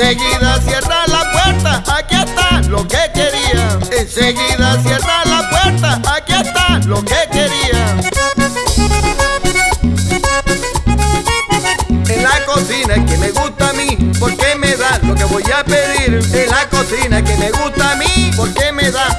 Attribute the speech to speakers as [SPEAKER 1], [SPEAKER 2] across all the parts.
[SPEAKER 1] Enseguida cierra la puerta, aquí está lo que quería. Enseguida cierra la puerta, aquí está lo que quería. En la cocina que me gusta a mí, porque me da lo que voy a pedir. En la cocina que me gusta a mí, porque me da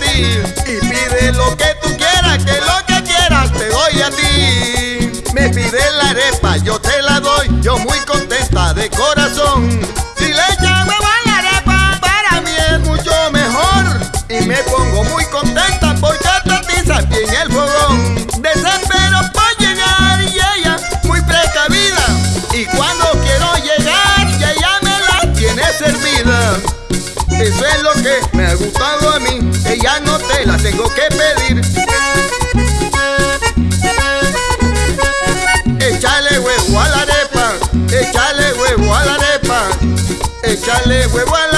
[SPEAKER 1] Y pide lo que tú quieras, que lo que quieras te doy a ti. Me pide la arepa, yo te la doy, yo muy contenta de corazón. Si le echan huevo a la arepa, para mí es mucho mejor. Y me pongo muy contenta porque te atizan bien el fogón. Desespero por llegar y ella muy precavida. Y cuando quiero llegar, ella me la tiene servida. Eso es lo que me ha gustado a mí, ella no te la tengo que pedir. Échale huevo a la arepa, échale huevo a la arepa, échale huevo a